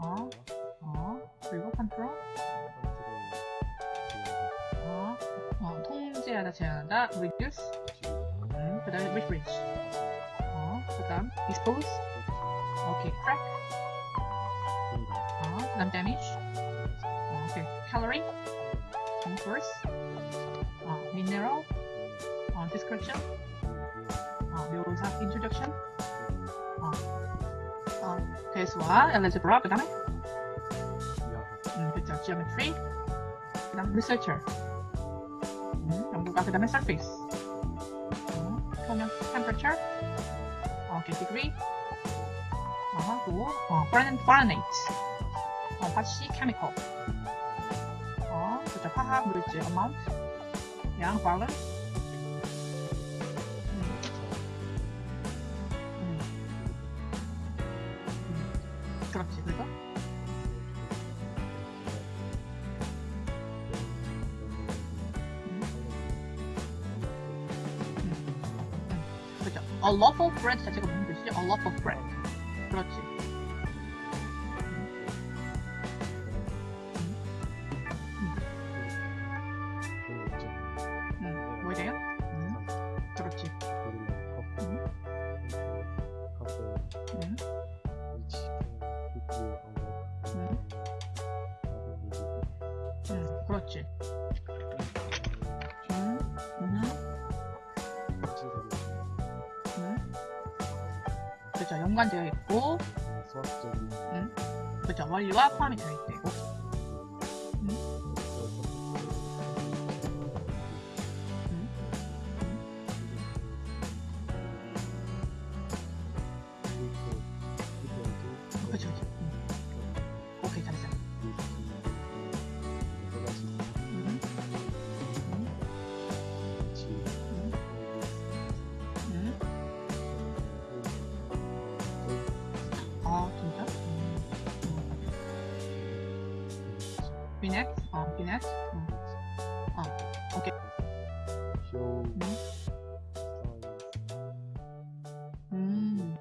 어, 어, 그리고 컨트롤, 어, 어, 통제하다, 제한하다, reduce, 음, 그 다음에 refresh, 어, 그 다음 expose, 오케이, crack, 어, 그 다음 damage, 어, 오케이, calorie, converse, 어, mineral, 어, description, 어, 묘사, introduction, 어, 어, 괴수와 algebra, 그 다음에 음, 그쵸. geometry. 그 다음 researcher. 음, 연구가 그 다음에 surface. 음, 표면 temperature. 어, 오케이, degree. 어, 또, 어. Fahrenheit. 어, 화씨 chemical. 어, 그쵸. 화학 물질 amount. 양 balance. 음. 그리고 그죠. A loaf of bread 자체가 무슨 뜻이죠? A loaf of bread. 그렇지. 그죠. 연관되어 있고, 음, 그죠. 원리와 포함이 되어 있고. Phoenix? Oh, Phoenix? Oh, okay. Show mm.